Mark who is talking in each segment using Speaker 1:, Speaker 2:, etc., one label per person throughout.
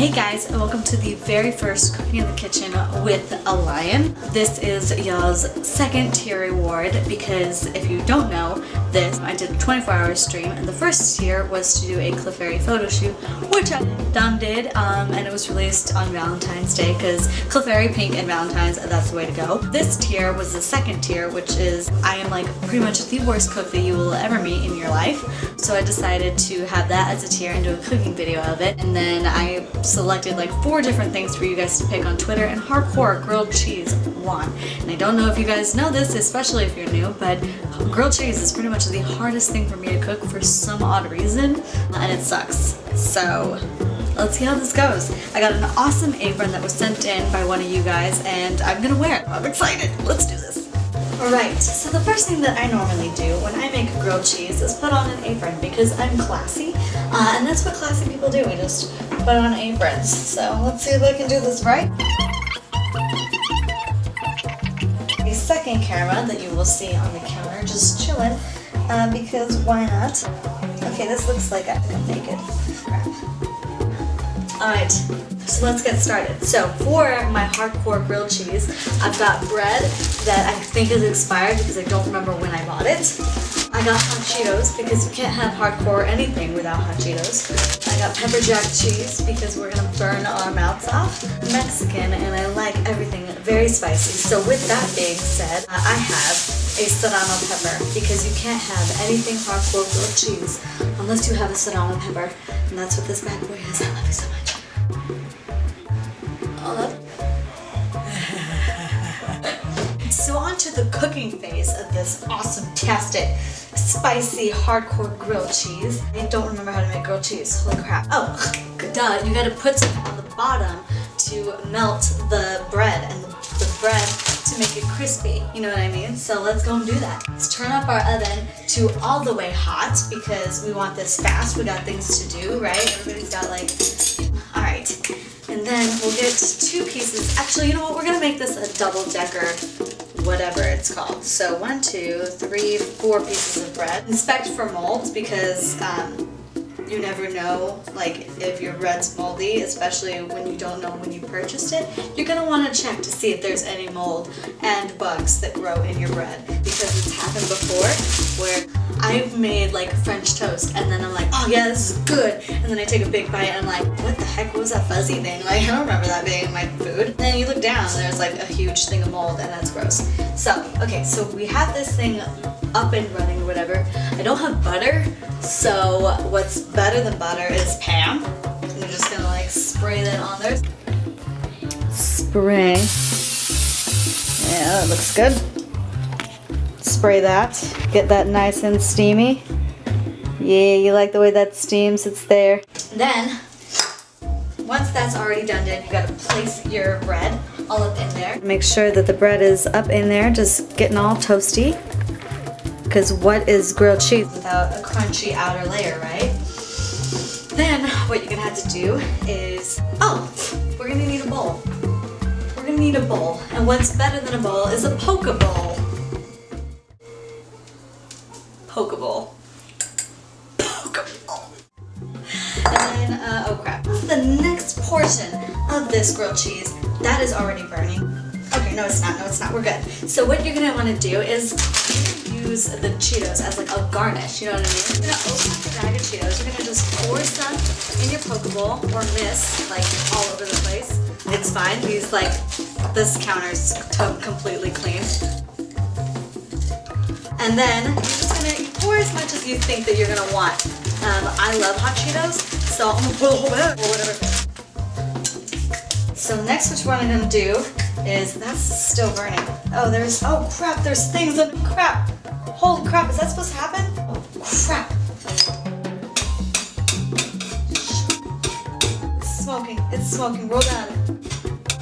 Speaker 1: Hey guys, and welcome to the very first Cooking in the Kitchen with a Lion. This is y'all's second tier reward because if you don't know this, I did a 24 hour stream and the first tier was to do a Clefairy photo shoot, which I done did, um, and it was released on Valentine's Day because Clefairy Pink and Valentine's, that's the way to go. This tier was the second tier, which is I am like pretty much the worst cook that you will ever meet in your life. So I decided to have that as a tier and do a cooking video of it. And then I selected like four different things for you guys to pick on Twitter and hardcore grilled cheese won. And I don't know if you guys know this, especially if you're new, but grilled cheese is pretty much the hardest thing for me to cook for some odd reason and it sucks. So let's see how this goes. I got an awesome apron that was sent in by one of you guys and I'm gonna wear it. I'm excited. Let's do this. Alright, so the first thing that I normally do when I make grilled cheese is put on an apron because I'm classy. Uh, and that's what classy people do, we just put on aprons. So let's see if I can do this right. The second camera that you will see on the counter just chilling uh, because why not? Okay, this looks like I make it. Crap. Alright, so let's get started. So for my hardcore grilled cheese, I've got bread that I think is expired because I don't remember when I bought it. I got hot Cheetos because you can't have hardcore anything without hot Cheetos. I got pepper jack cheese because we're gonna burn our mouths off. Mexican and I like everything very spicy. So with that being said, I have a serrano pepper because you can't have anything hardcore grilled cheese unless you have a serrano pepper. And that's what this bad boy is. I love you so much. To the cooking phase of this awesome-tastic, spicy, hardcore grilled cheese. I don't remember how to make grilled cheese. Holy crap. Oh, duh. You gotta put something on the bottom to melt the bread and the, the bread to make it crispy. You know what I mean? So let's go and do that. Let's turn up our oven to all the way hot because we want this fast. We got things to do, right? Everybody's got like, all right. And then we'll get two pieces. Actually, you know what? We're gonna make this a double decker whatever it's called. So one, two, three, four pieces of bread. Inspect for molds because um, you never know like if your bread's moldy, especially when you don't know when you purchased it. You're gonna want to check to see if there's any mold and bugs that grow in your bread because it's happened before where I've made like French toast and then I'm like, oh yeah, this is good. And then I take a big bite and I'm like, what the heck was that fuzzy thing? Like, I don't remember that being in my food. And then you look down and there's like a huge thing of mold and that's gross. So, okay, so we have this thing up and running or whatever. I don't have butter, so what's better than butter is Pam. I'm just gonna like spray that on there. Spray. Yeah, that looks good. Spray that. Get that nice and steamy. Yeah, you like the way that steams, it's there. Then, once that's already done, then you gotta place your bread all up in there. Make sure that the bread is up in there, just getting all toasty. Because what is grilled cheese without a crunchy outer layer, right? Then, what you're gonna have to do is, oh, we're gonna need a bowl. We're gonna need a bowl. And what's better than a bowl is a poke bowl. Poke bowl. Poke bowl. And then, uh, oh crap. The next portion of this grilled cheese, that is already burning. Okay, no it's not, no it's not, we're good. So what you're gonna wanna do is use the Cheetos as like a garnish, you know what I mean? You're gonna open up the bag of Cheetos, you're gonna just pour some in your poke bowl or miss like all over the place. It's fine, these like, this counter's completely clean. And then as much as you think that you're gonna want. Um, I love hot Cheetos, so I'm gonna put a whole or whatever. So next what we're gonna do is, that's still burning. Oh, there's, oh crap, there's things in, crap. Holy crap, is that supposed to happen? Oh crap. It's smoking, it's smoking roll bad.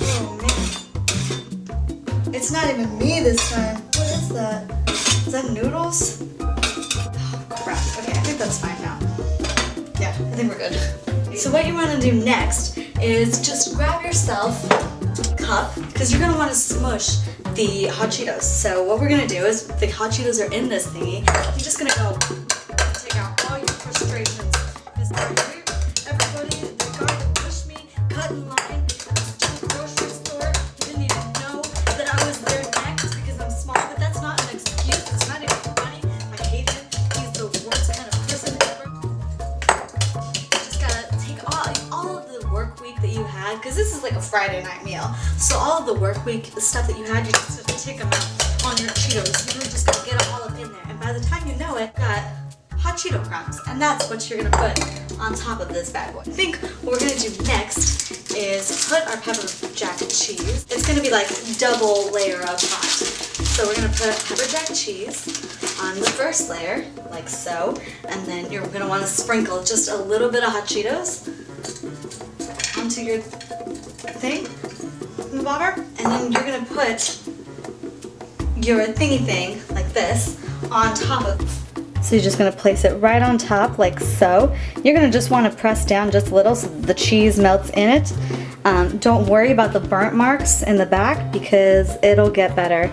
Speaker 1: Oh man. It's not even me this time. What is that? Is that noodles? Crap, okay, I think that's fine now. Yeah, I think we're good. So what you want to do next is just grab yourself a cup, because you're going to want to smush the hot Cheetos. So what we're gonna do is the hot Cheetos are in this thingy. You're just gonna go Friday night meal. So all the work week stuff that you had, you just have to take them out on your Cheetos. You really just gotta get them all up in there. And by the time you know it, got hot Cheeto crumbs. And that's what you're gonna put on top of this bad boy. I think what we're gonna do next is put our pepper jack cheese. It's gonna be like double layer of hot. So we're gonna put pepper jack cheese on the first layer, like so, and then you're gonna wanna sprinkle just a little bit of hot Cheetos onto your thing, in the bobber, and then you're gonna put your thingy thing, like this, on top of so you're just gonna place it right on top like so. You're gonna just wanna press down just a little so the cheese melts in it. Um, don't worry about the burnt marks in the back because it'll get better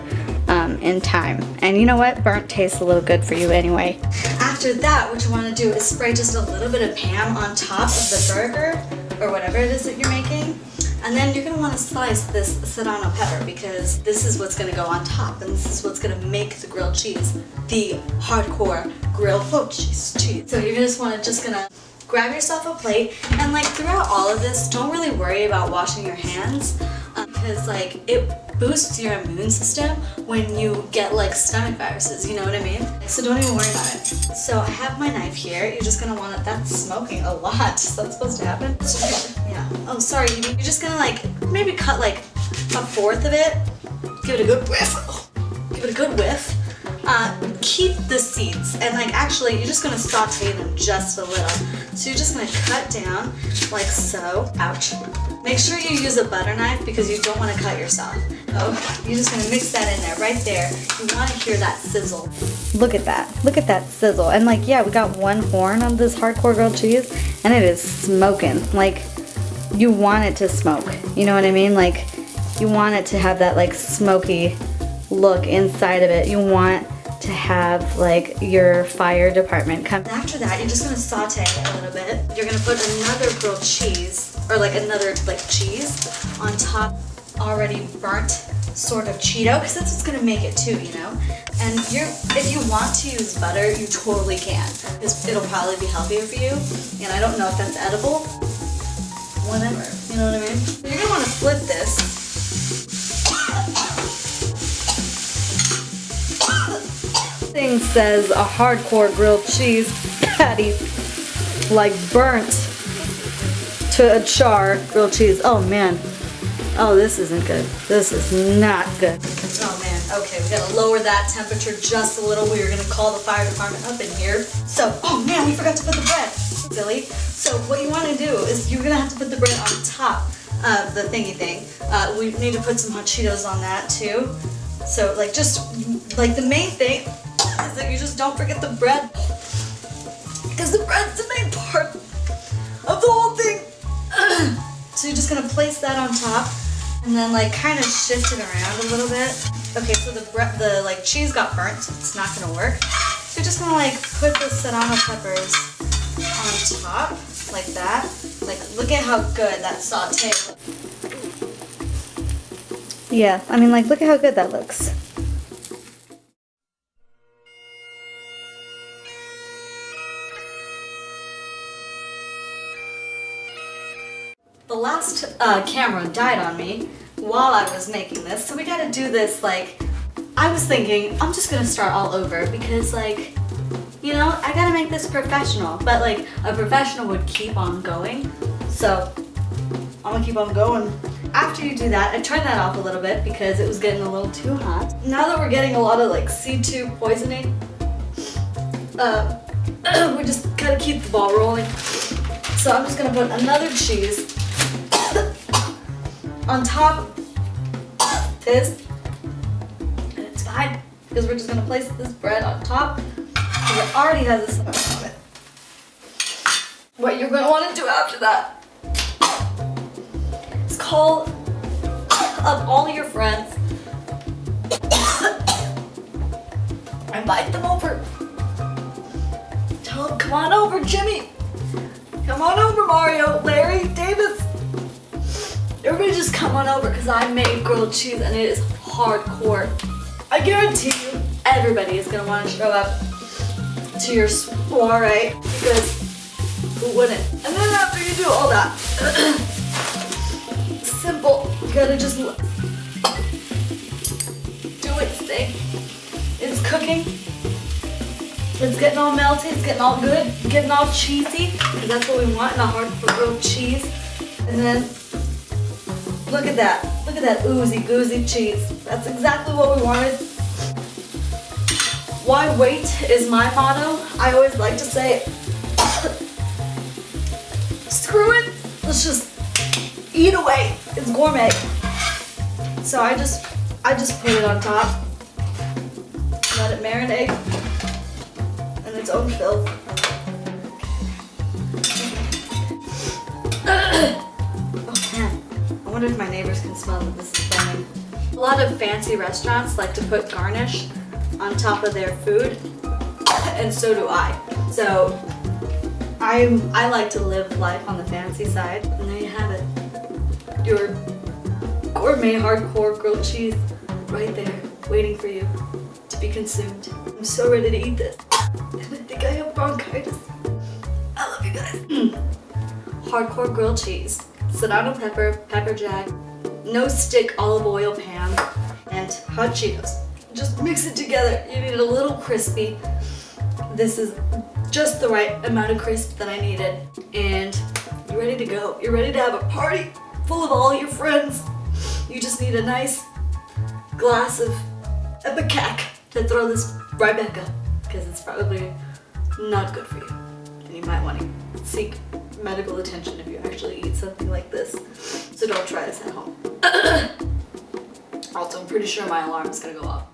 Speaker 1: um, in time. And you know what? Burnt tastes a little good for you anyway. After that, what you want to do is spray just a little bit of Pam on top of the burger or whatever it is that you're making. And then you're gonna wanna slice this serrano pepper because this is what's gonna go on top and this is what's gonna make the grilled cheese the hardcore grilled cheese cheese. So you're just wanna just gonna grab yourself a plate and like throughout all of this, don't really worry about washing your hands because like it boosts your immune system when you get like stomach viruses, you know what I mean? So don't even worry about it. So I have my knife here. You're just gonna want to, that's smoking a lot. Is that supposed to happen? Yeah. Oh, sorry. You're just gonna like, maybe cut like a fourth of it. Give it a good whiff. Give it a good whiff. Uh, keep the seeds and like actually you're just gonna saute them just a little. So you're just gonna cut down like so. Ouch. Make sure you use a butter knife because you don't want to cut yourself. Oh, you're just gonna mix that in there right there. You want to hear that sizzle. Look at that. Look at that sizzle. And like, yeah, we got one horn on this hardcore grilled cheese and it is smoking. Like, you want it to smoke. You know what I mean? Like, you want it to have that like smoky look inside of it. You want to have like your fire department come. After that, you're just gonna saute it a little bit. You're gonna put another grilled cheese or like another like cheese on top already burnt sort of Cheeto because that's what's gonna make it too, you know? And you're, if you want to use butter, you totally can it'll probably be healthier for you. And I don't know if that's edible, whatever, you know what I mean? You're gonna wanna flip this thing says a hardcore grilled cheese patty, like burnt to a char grilled cheese. Oh man. Oh, this isn't good. This is not good. Oh man, okay, we gotta lower that temperature just a little. We are gonna call the fire department up in here. So, oh man, we forgot to put the bread. Silly. So what you wanna do is you're gonna have to put the bread on top of the thingy thing. Uh, we need to put some hot Cheetos on that too. So like just, like the main thing, is that you just don't forget the bread. Because the bread's the main part of the whole thing. So you're just gonna place that on top and then like kind of shift it around a little bit. Okay, so the the like cheese got burnt, so it's not gonna work. So you're just gonna like put the serrano peppers on top, like that. Like, look at how good that saute Yeah, I mean like, look at how good that looks. Uh, camera died on me while I was making this, so we gotta do this like, I was thinking, I'm just gonna start all over because like, you know, I gotta make this professional, but like, a professional would keep on going, so I'm gonna keep on going. After you do that, I turned that off a little bit because it was getting a little too hot. Now that we're getting a lot of like C2 poisoning, uh, we just gotta keep the ball rolling. So I'm just gonna put another cheese on top of this, and it's fine because we're just gonna place this bread on top because it already has this on it. What you're gonna want to do after that is call up all your friends, invite them over, tell them come on over, Jimmy, come on over, Mario, Larry, Davis. Everybody just come on over because I made grilled cheese and it is hardcore. I guarantee you everybody is going to want to show up to your soiree because who wouldn't? And then after you do all that, simple, you gotta just do its thing. It's cooking. It's getting all melty, it's getting all good, getting all cheesy. Because that's what we want in a hard grilled cheese. And then, look at that. Look at that oozy goozy cheese. That's exactly what we wanted. Why wait is my motto. I always like to say, screw it, let's just eat away. It's gourmet. So I just, I just put it on top. Let it marinate in its own filth. I wonder if my neighbors can smell that this is burning. A lot of fancy restaurants like to put garnish on top of their food, and so do I. So I'm, I like to live life on the fancy side, and there you have it. Your gourmet hardcore grilled cheese right there, waiting for you to be consumed. I'm so ready to eat this. And I think I have bronchitis. I love you guys. hardcore grilled cheese, serrano pepper, pepper jack, no stick olive oil pan, and hot Cheetos. Just mix it together. You need it a little crispy. This is just the right amount of crisp that I needed. And you're ready to go. You're ready to have a party full of all your friends. You just need a nice glass of ipecac to throw this right back up because it's probably not good for you. And you might want to seek medical attention if you actually eat something like this. So don't try this at home. also, I'm pretty sure my alarm is to go off.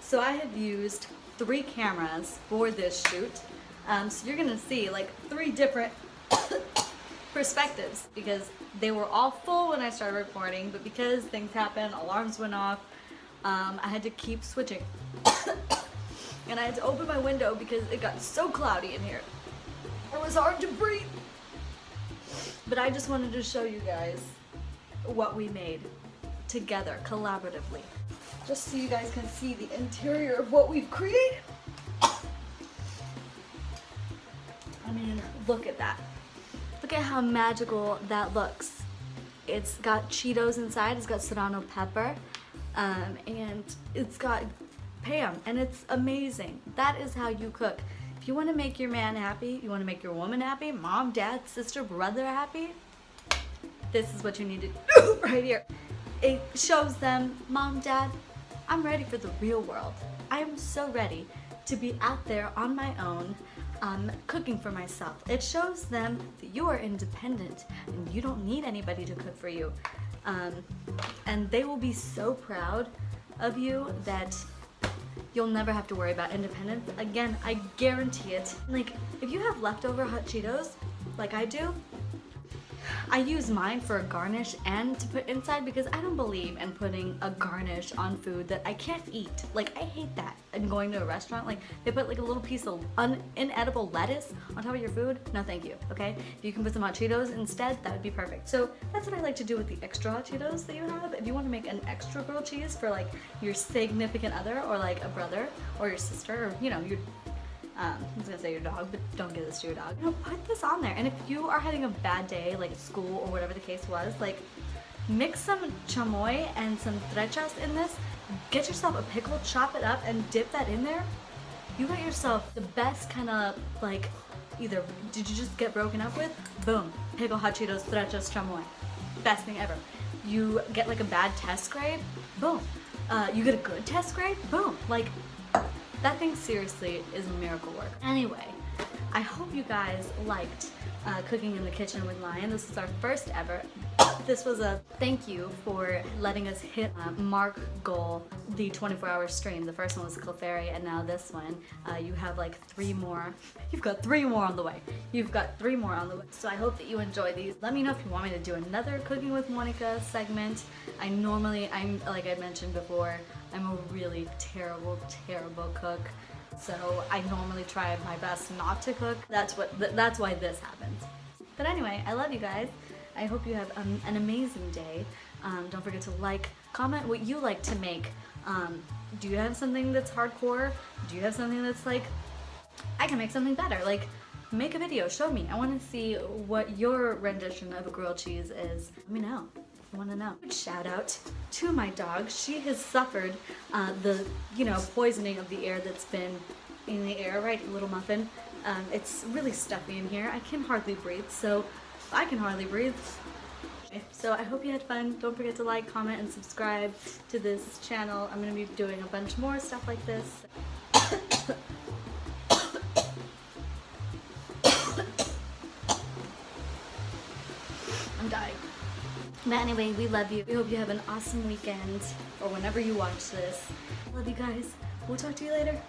Speaker 1: So I have used three cameras for this shoot. Um, so you're going to see like three different perspectives because they were all full when I started recording, but because things happened, alarms went off, um, I had to keep switching. and I had to open my window because it got so cloudy in here. It was hard to breathe. But I just wanted to show you guys what we made together, collaboratively. Just so you guys can see the interior of what we've created. I mean, look at that. Look at how magical that looks. It's got Cheetos inside, it's got serrano pepper, um, and it's got Pam, and it's amazing. That is how you cook. You want to make your man happy, you want to make your woman happy, mom, dad, sister, brother happy, this is what you need to do right here. It shows them, mom, dad, I'm ready for the real world. I am so ready to be out there on my own, um, cooking for myself. It shows them that you are independent and you don't need anybody to cook for you. Um, and they will be so proud of you that you'll never have to worry about independence. Again, I guarantee it. Like, if you have leftover hot Cheetos, like I do, I use mine for a garnish and to put inside because I don't believe in putting a garnish on food that I can't eat. Like, I hate that. And going to a restaurant, like, they put like a little piece of inedible lettuce on top of your food. No, thank you, okay? If you can put some hot Cheetos instead, that would be perfect. So that's what I like to do with the extra hot Cheetos that you have. If you want to make an extra grilled cheese for like your significant other or like a brother or your sister or, you know, your um, I was gonna say your dog, but don't give this to your dog. You know, put this on there. And if you are having a bad day, like at school or whatever the case was, like mix some chamoy and some trechas in this. Get yourself a pickle, chop it up, and dip that in there. You got yourself the best kind of like either did you just get broken up with? Boom, pickle hot Cheetos, trechas, chamoy. Best thing ever. You get like a bad test grade? Boom. Uh, you get a good test grade? Boom. Like that thing seriously is miracle work. Anyway, I hope you guys liked uh, Cooking in the Kitchen with Lion. This is our first ever. This was a thank you for letting us hit uh, mark goal, the 24 hour stream. The first one was Clefairy and now this one. Uh, you have like three more. You've got three more on the way. You've got three more on the way. So I hope that you enjoy these. Let me know if you want me to do another Cooking with Monica segment. I normally, I'm like I mentioned before, I'm a really terrible, terrible cook. So I normally try my best not to cook. That's what. Th that's why this happens. But anyway, I love you guys. I hope you have um, an amazing day. Um, don't forget to like, comment what you like to make. Um, do you have something that's hardcore? Do you have something that's like, I can make something better? Like, make a video, show me. I want to see what your rendition of a grilled cheese is. Let me know. Want to know. Shout out to my dog. She has suffered uh, the, you know, poisoning of the air that's been in the air, right, little muffin? Um, it's really stuffy in here. I can hardly breathe, so I can hardly breathe. So I hope you had fun. Don't forget to like, comment, and subscribe to this channel. I'm going to be doing a bunch more stuff like this. But anyway, we love you. We hope you have an awesome weekend or whenever you watch this. Love you guys. We'll talk to you later.